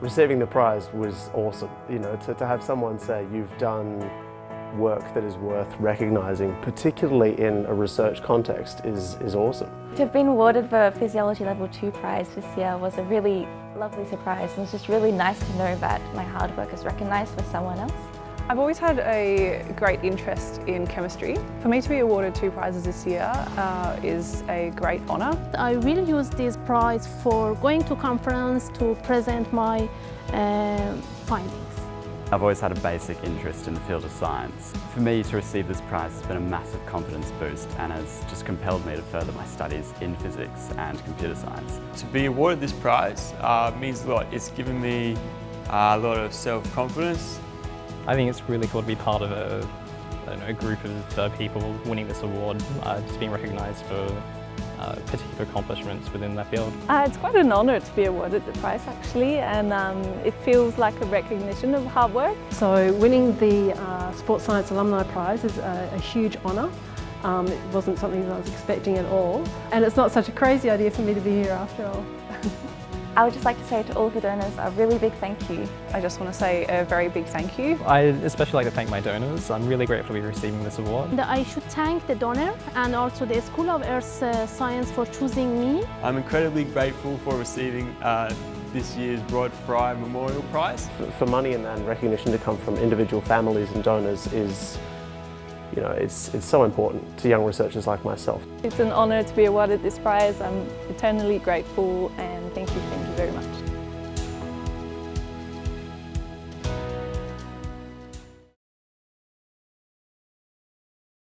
Receiving the prize was awesome, you know, to, to have someone say you've done work that is worth recognising, particularly in a research context, is, is awesome. To have been awarded the Physiology Level 2 prize this year was a really lovely surprise and it's just really nice to know that my hard work is recognised by someone else. I've always had a great interest in chemistry. For me to be awarded two prizes this year uh, is a great honour. I will use this prize for going to conference to present my uh, findings. I've always had a basic interest in the field of science. For me to receive this prize has been a massive confidence boost and has just compelled me to further my studies in physics and computer science. To be awarded this prize uh, means a lot. It's given me uh, a lot of self-confidence. I think it's really cool to be part of a, know, a group of uh, people winning this award, uh, just being recognised for uh, particular accomplishments within that field. Uh, it's quite an honour to be awarded the prize actually and um, it feels like a recognition of hard work. So winning the uh, Sports Science Alumni Prize is a, a huge honour. Um, it wasn't something that I was expecting at all and it's not such a crazy idea for me to be here after all. I would just like to say to all of the donors a really big thank you. I just want to say a very big thank you. I especially like to thank my donors. I'm really grateful to be receiving this award. I should thank the donor and also the School of Earth uh, Science for choosing me. I'm incredibly grateful for receiving uh, this year's Rod Fry Memorial Prize. For money and recognition to come from individual families and donors is you know, it's, it's so important to young researchers like myself. It's an honour to be awarded this prize. I'm eternally grateful and thank you very much.